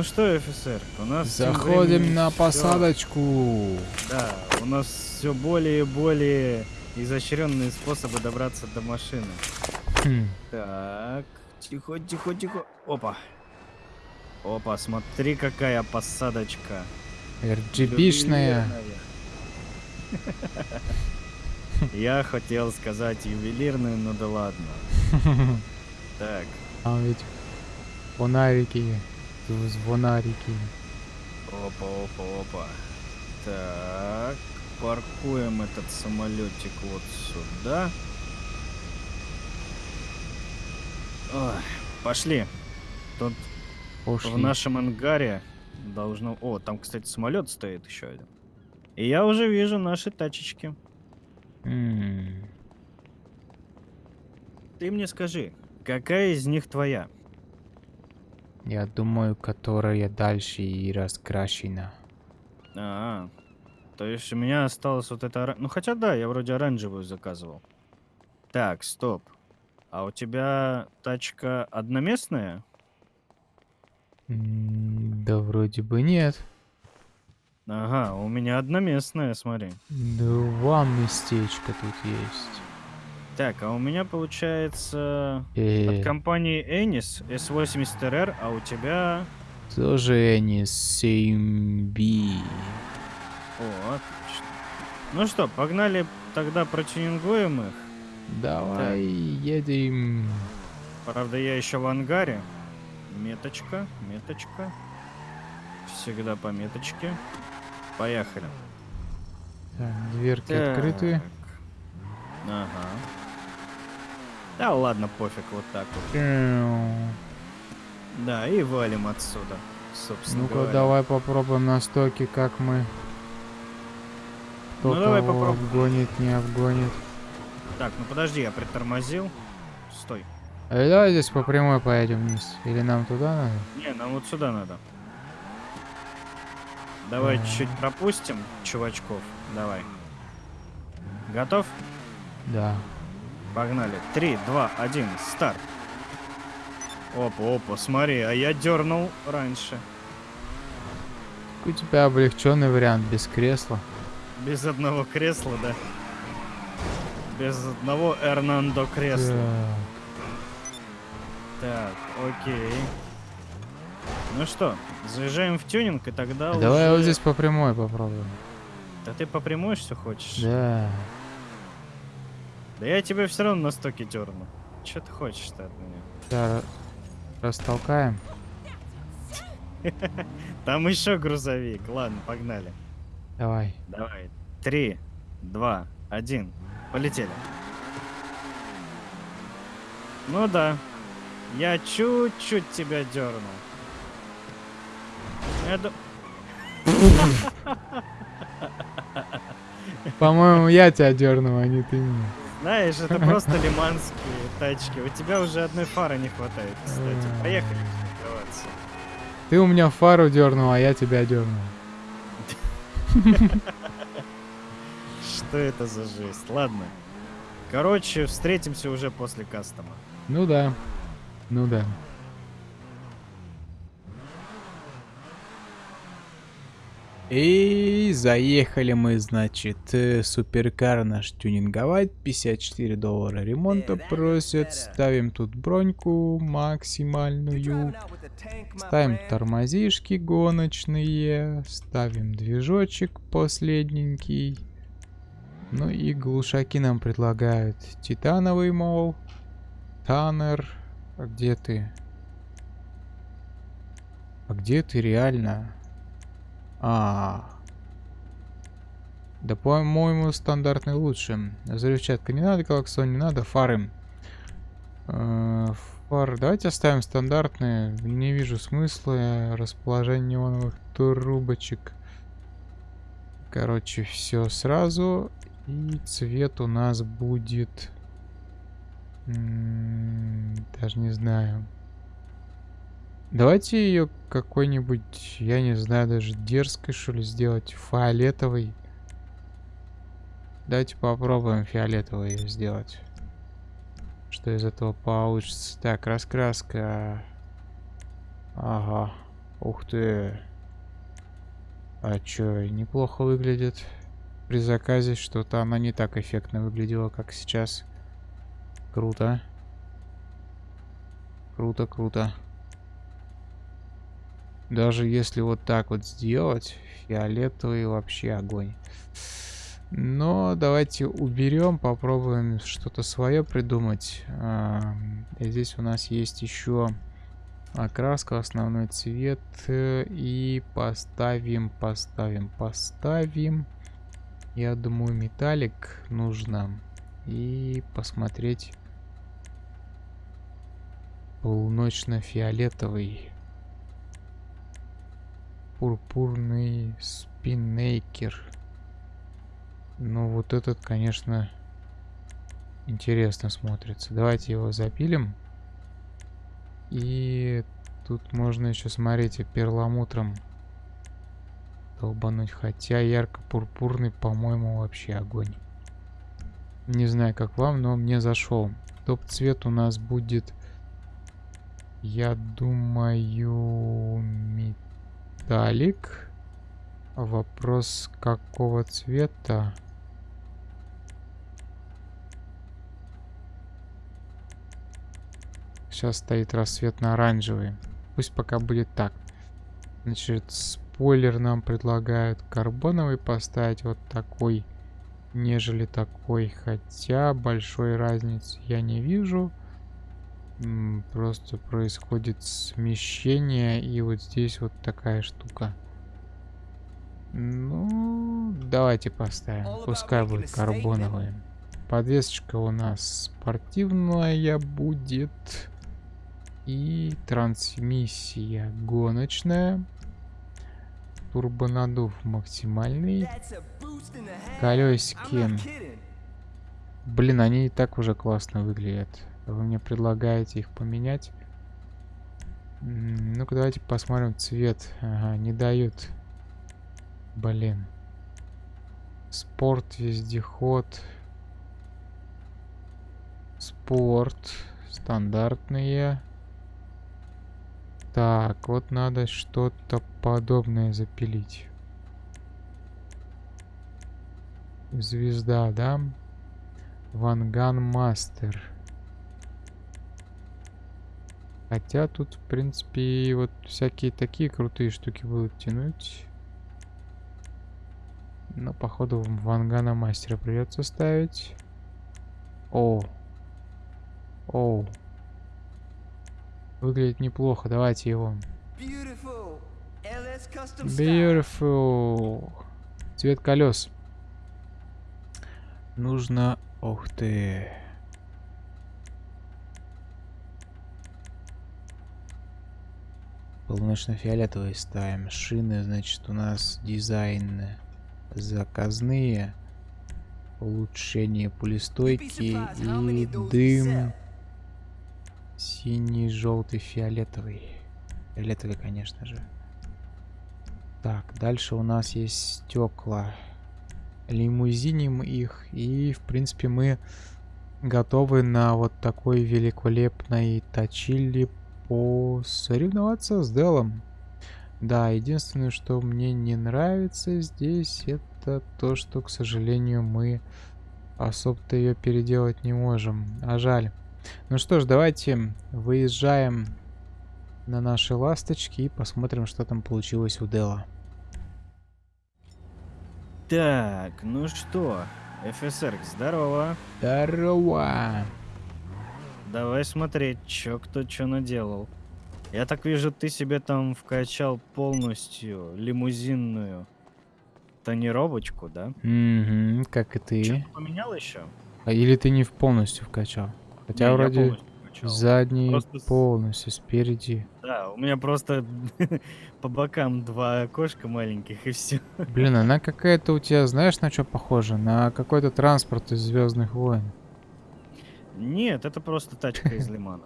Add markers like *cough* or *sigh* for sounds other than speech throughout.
Ну что, офицер, у нас Заходим временем на посадочку. Да, у нас все более и более изощренные способы добраться до машины. Хм, Так, тихо, тихо, тихо. Опа. Опа, смотри, какая посадочка. RGB-шная. *laughs* Я хотел сказать ювелирную, ну да ладно. *laughs* Так, Там ведь фонарики, звонарики. опа, опа, опа. Так, паркуем этот самолетик вот сюда. Ой, пошли. Тут Пошли. в нашем ангаре должно... О, там, кстати, самолет стоит еще один. И я уже вижу наши тачечки. М, Ты мне скажи, какая из них твоя? Я думаю, которая дальше и раскрашена. А, то есть у меня осталось вот это... Ну, хотя да, я вроде оранжевую заказывал. Так, стоп. А у тебя тачка одноместная? Да вроде бы нет. Ага, у меня одноместная, смотри. Два местечка тут есть. Так, а у меня получается Э, от компании Ennis S80RR, а у тебя... тоже они 7B. О, отлично. Ну что, погнали тогда протюнингуем их. Давай едем. Правда, я еще в ангаре. Меточка, меточка. Всегда по меточке. Поехали. Так, дверки открыты. Так. Ага. Да ладно, пофиг, вот так вот. Эу. Да, и валим отсюда, собственно Ну-ка, давай попробуем на стоке, как мы. Кто Ну, давай попробуем. обгонит, не обгонит. Так, ну подожди, я притормозил. Стой. А давай здесь по прямой поедем вниз. Или нам туда надо? Не, нам вот сюда надо. Давай Ага. чуть-чуть пропустим чувачков. Давай. Готов? Да. Погнали. Три, два, один, старт. Опа, опа, смотри, а я дернул раньше. У тебя облегченный вариант без кресла. Без одного кресла, да? Без одного Эрнандо кресла. Так. Так, окей. Ну что, заезжаем в тюнинг, и тогда Давай вот уже- здесь по прямой попробуем. Да ты по прямой все хочешь? Да. Да я тебя все равно на стоке дерну. Че ты хочешь-то от меня? Да, растолкаем. *laughs* Там еще грузовик. Ладно, погнали. Давай. Давай. Три, два, один. Полетели. Ну да. Я чуть-чуть тебя дернул. Ду- *laughs* По-моему, я тебя дернул, а не ты меня. Знаешь, это просто лиманские тачки. У тебя уже одной фары не хватает, кстати. Поехали тренироваться. Ты у меня фару дернул, а я тебя дернул. Что это за жесть? Ладно. Короче, встретимся уже после кастома. Ну да. Ну да. И заехали мы, значит, э, суперкар наш тюнинговать. 54 доллара ремонта просят. Ставим тут броньку максимальную. Ставим тормозишки гоночные. Ставим движочек последненький. Ну и глушаки нам предлагают. Титановый, мол. Таннер. А где ты? А где ты реально? А. Да, по-моему, стандартный лучше. Взрывчатка не надо, колоксон не надо, фары. Э, Фары. Давайте оставим стандартные. Не вижу смысла. Расположение неоновых трубочек. Короче, все сразу. И цвет у нас будет... м, Даже не знаю. Давайте ее какой-нибудь, я не знаю, даже дерзкой, что ли, сделать. Фиолетовый. Давайте попробуем фиолетовый сделать. Что из этого получится. Так, раскраска. Ага. Ух ты. А чё, неплохо выглядит. При заказе что-то она не так эффектно выглядела, как сейчас. Круто. Круто, круто. Даже если вот так вот сделать, фиолетовый вообще огонь. Но давайте уберем, попробуем что-то свое придумать. А, здесь у нас есть еще окраска, основной цвет. Э, и поставим, поставим, поставим. Я думаю, металлик нужно. И посмотреть полуночно-фиолетовый. Пурпурный спиннейкер. Ну, вот этот, конечно, интересно смотрится. Давайте его запилим. И тут можно еще, смотрите, перламутром долбануть. Хотя ярко-пурпурный, по-моему, вообще огонь. Не знаю, как вам, но мне зашел. Топ-цвет у нас будет, я думаю, металлик. Вопрос, какого цвета? Сейчас стоит рассветно-оранжевый. Пусть пока будет так. Значит, спойлер нам предлагают карбоновый поставить вот такой, нежели такой. Хотя большой разницы я не вижу. Просто происходит смещение. И вот здесь вот такая штука. Ну, давайте поставим. Пускай будет карбоновый. Подвесочка у нас спортивная будет. И трансмиссия гоночная. Турбонадув максимальный. Колесики. Блин, они и так уже классно выглядят. Вы мне предлагаете их поменять. Ну-ка, давайте посмотрим цвет. Ага, не дают. Блин. Спорт, вездеход. Спорт. Стандартные. Так, вот надо что-то подобное запилить. Звезда, да? Ванган Мастер. Хотя тут, в принципе, вот всякие такие крутые штуки будут тянуть. Но, походу, Вангана Мастера придется ставить. О. О. Выглядит неплохо. Давайте его. Beautiful. Цвет колес. Нужно... Ух ты. Полуночно-фиолетовый ставим. Шины, значит, у нас дизайн заказные. Улучшение пулестойки и дым Синий, желтый, фиолетовый. Фиолетовый, конечно же. Так, дальше у нас есть стекла. Лимузиним их. И, в принципе, мы готовы на вот такой великолепной точили посоревноваться с Делом. Да, единственное, что мне не нравится здесь, это то, что, к сожалению, мы особо-то ее переделать не можем. А жаль. Ну что ж, давайте выезжаем на наши ласточки и посмотрим, что там получилось у Дела. Так, ну что, ФСР, здорово. Здорово. Давай смотреть, чё кто чё наделал. Я так вижу, ты себе там вкачал полностью лимузинную тонировочку, да? Угу, как и ты. Что-то поменял еще? А или ты не полностью вкачал? Хотя не, вроде задний просто... полностью, спереди. Да, у меня просто *laughs* по бокам два окошка маленьких и все. Блин, она какая-то у тебя, знаешь, на что похожа? На какой-то транспорт из Звездных войн. Нет, это просто тачка из Лимана.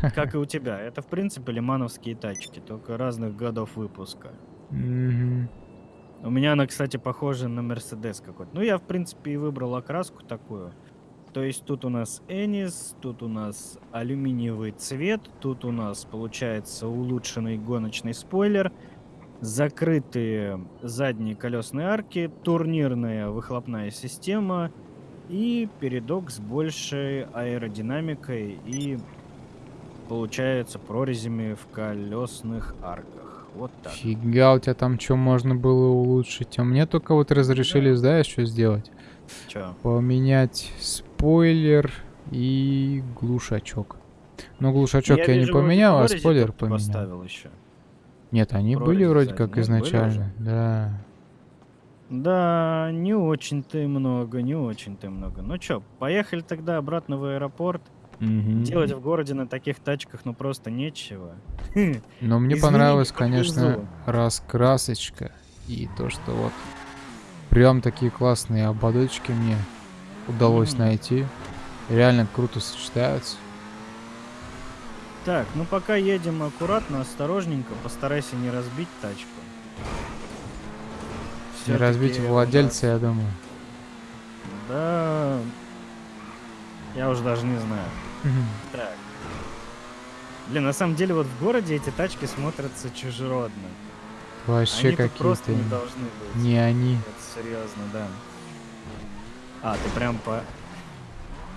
*laughs* Как и у тебя. Это, в принципе, лимановские тачки, только разных годов выпуска. У меня она, кстати, похожа на Мерседес какой-то. Ну, я, в принципе, и выбрал окраску такую. То есть тут у нас Энис, тут у нас алюминиевый цвет, тут у нас получается улучшенный гоночный спойлер, закрытые задние колесные арки, турнирная выхлопная система и передок с большей аэродинамикой и получается прорезями в колесных арках. Вот так. Фига, у тебя там что можно было улучшить? А мне только вот разрешили, знаешь, что сделать? Чё? Поменять спойлер и глушачок. Ну, глушачок я, не вижу, вроде поменял, а спойлер поменял. Поставил еще. Нет, они были Прорези вроде задние, как нет, были изначально. Да. Да, не очень-то и много, не очень-то и много. Ну чё, поехали тогда обратно в аэропорт. Мгм. Делать в городе на таких тачках ну просто нечего. *laughs* Но мне Извини, понравилась, не конечно, раскрасочка. И то, что вот прям такие классные ободочки мне удалось Мгм. найти. Реально круто сочетаются. Так, ну пока едем аккуратно, осторожненько, постарайся не разбить тачку. Не разбить владельца, я думаю. Да. Я уже даже не знаю. Так. Блин, на самом деле вот в городе эти тачки смотрятся чужеродно. Вообще какие-то не должны быть. не они. Это серьезно, да. А, ты прям по...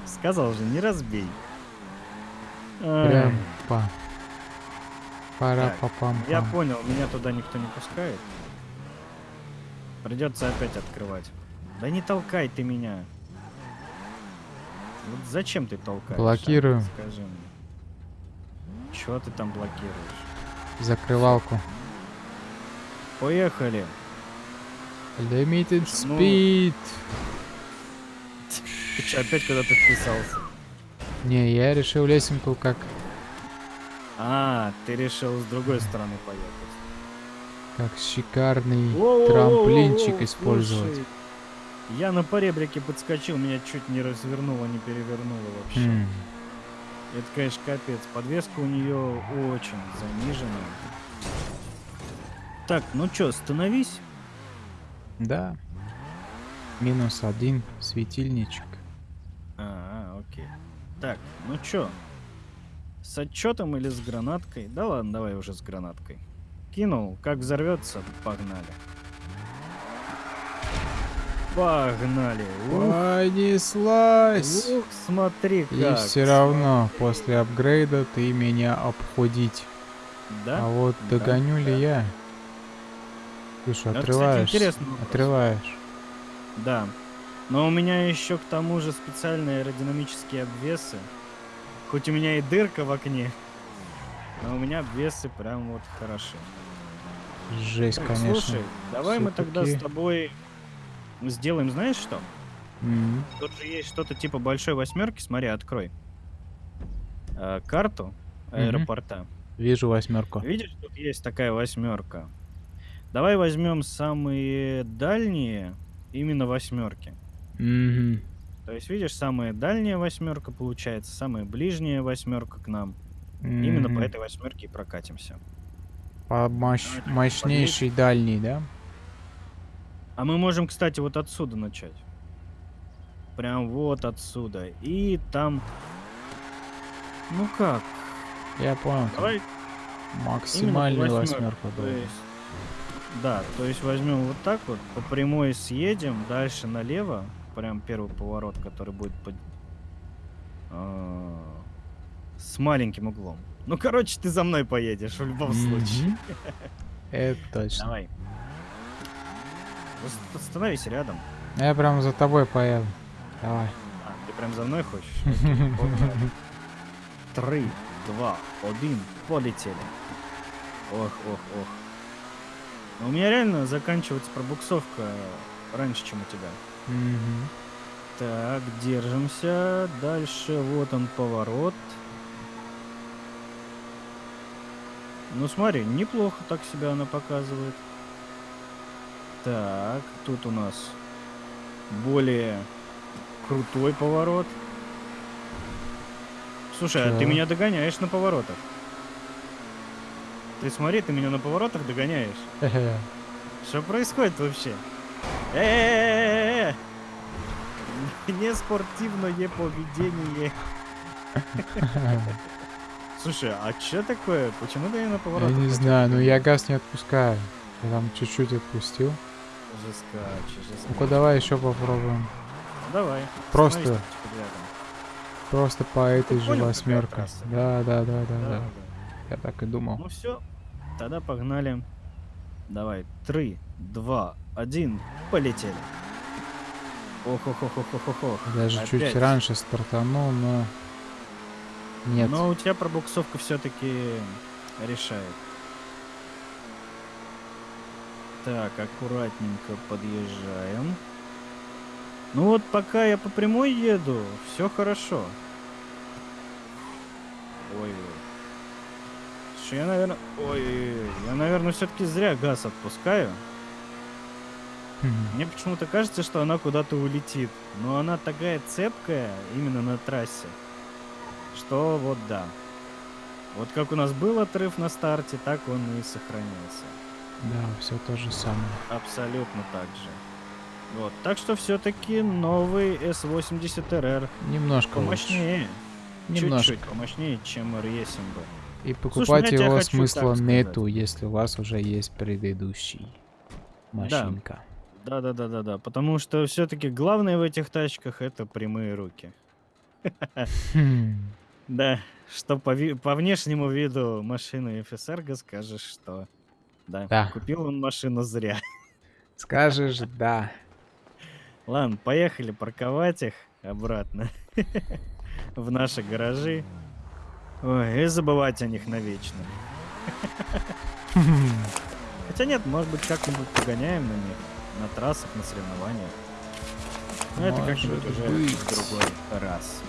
Сказал же, не разбей. Прям по. Пара Так, па пам Я понял, меня туда никто не пускает. Придется опять открывать. Да не толкай ты меня. Вот зачем ты толкаешь? а? Блокирую. Скажи мне. Чего ты там блокируешь? Закрывалку. Поехали. Limited Ну, speed. Ты что, опять куда-то вписался? Не, я решил лесенку как А, ты решил с другой стороны поехать. Как шикарный трамплинчик использовать. слушай, Я на поребрике подскочил, меня чуть не развернуло, не перевернуло вообще. М, Это, конечно, капец. Подвеска у нее очень занижена. Так, ну чё, становись. Да. Минус один светильничек. А, окей. Так, ну чё? С отчетом или с гранаткой? Да ладно, давай уже с гранаткой. Кинул, как взорвется, погнали. Погнали. Ух, Понеслась! ух, смотри как. И все равно после апгрейда ты меня обходить. Да? А вот Да, догоню ли да. я? Что, Это, кстати, интересный вопрос. Отрываешь. Да. Но у меня еще к тому же специальные аэродинамические обвесы. Хоть у меня и дырка в окне, но у меня обвесы прям вот хороши. Жесть, Так, конечно. Слушай, давай мы тогда с тобой сделаем, знаешь что? М, Тут же есть что-то типа большой восьмерки, смотри, открой. Э, карту аэропорта. Вижу восьмерку. Видишь, тут есть такая восьмерка. Давай возьмем самые дальние именно восьмерки. Мгм. То есть, видишь, самая дальняя восьмерка получается, самая ближняя восьмерка к нам. Именно по этой восьмерке и прокатимся. По мощ- мощнейший дальний, да? А мы можем, кстати, вот отсюда начать. Прям вот отсюда. И там... Ну как? Я понял. Давай Максимальную восьмерку. то есть- Да, то есть возьмем вот так вот, по прямой съедем, дальше налево, прям первый поворот, который будет под... а, с маленьким углом. Ну, короче, ты за мной поедешь в любом случае. Это точно. Давай. Остановись рядом. Я прям за тобой поеду. Давай. А, ты прям за мной хочешь? *laughs* Три, два, один, полетели. Ох, ох, ох. Но у меня реально заканчивается пробуксовка раньше, чем у тебя. Мгм. Так, держимся. Дальше вот он поворот. Ну смотри, неплохо так себя она показывает. Так, тут у нас более крутой поворот. Слушай, а ты меня догоняешь на поворотах. Ты смотри, ты меня на поворотах догоняешь. Что происходит вообще? Э-э-э-э-э! неспортивное поведение. *laughs* Слушай, а что такое? Почему ты на Я поворот? не знаю, но я газ не отпускаю. Я там чуть-чуть отпустил. Уже скачешь, уже Ну-ка давай еще попробуем. Ну, Давай. Просто. Просто по этой же трасса? Да, да, да, да, Да. Я так и думал. Ну все, тогда погнали. Давай, три, два, один, полетели. ох ох ох ох ох ох ох Даже чуть раньше стартанул, но... Нет. Но у тебя пробуксовка все-таки решает. Так, аккуратненько подъезжаем. Ну вот пока я по прямой еду, все хорошо. Ой. Слушай, я, наверное... Ой, я, наверное, все-таки зря газ отпускаю. Мне почему-то кажется, что она куда-то улетит. Но она такая цепкая именно на трассе, что вот да. Вот как у нас был отрыв на старте, так он и сохранился. Да, все то же самое. Абсолютно так же. Вот. Так что все-таки новый S80 RR Немножко лучше. помощнее. Немножко. Чуть-чуть помощнее, чем R-Есим бы. И покупать тебе его смысла нету, если у вас уже есть предыдущий машинка. Да, да, да, да, да. Потому что все-таки главное в этих тачках это прямые руки. Да, что по, ви- по внешнему виду машины FSR скажешь, что да, Да. купил он машину зря. Скажешь, да. Ладно, поехали парковать их обратно *laughs* в наши гаражи. Ой, и забывать о них навечно. *laughs* Хотя нет, может быть, как-нибудь погоняем на них, на трассах, на соревнованиях. Но это Может как-нибудь уже в другой раз.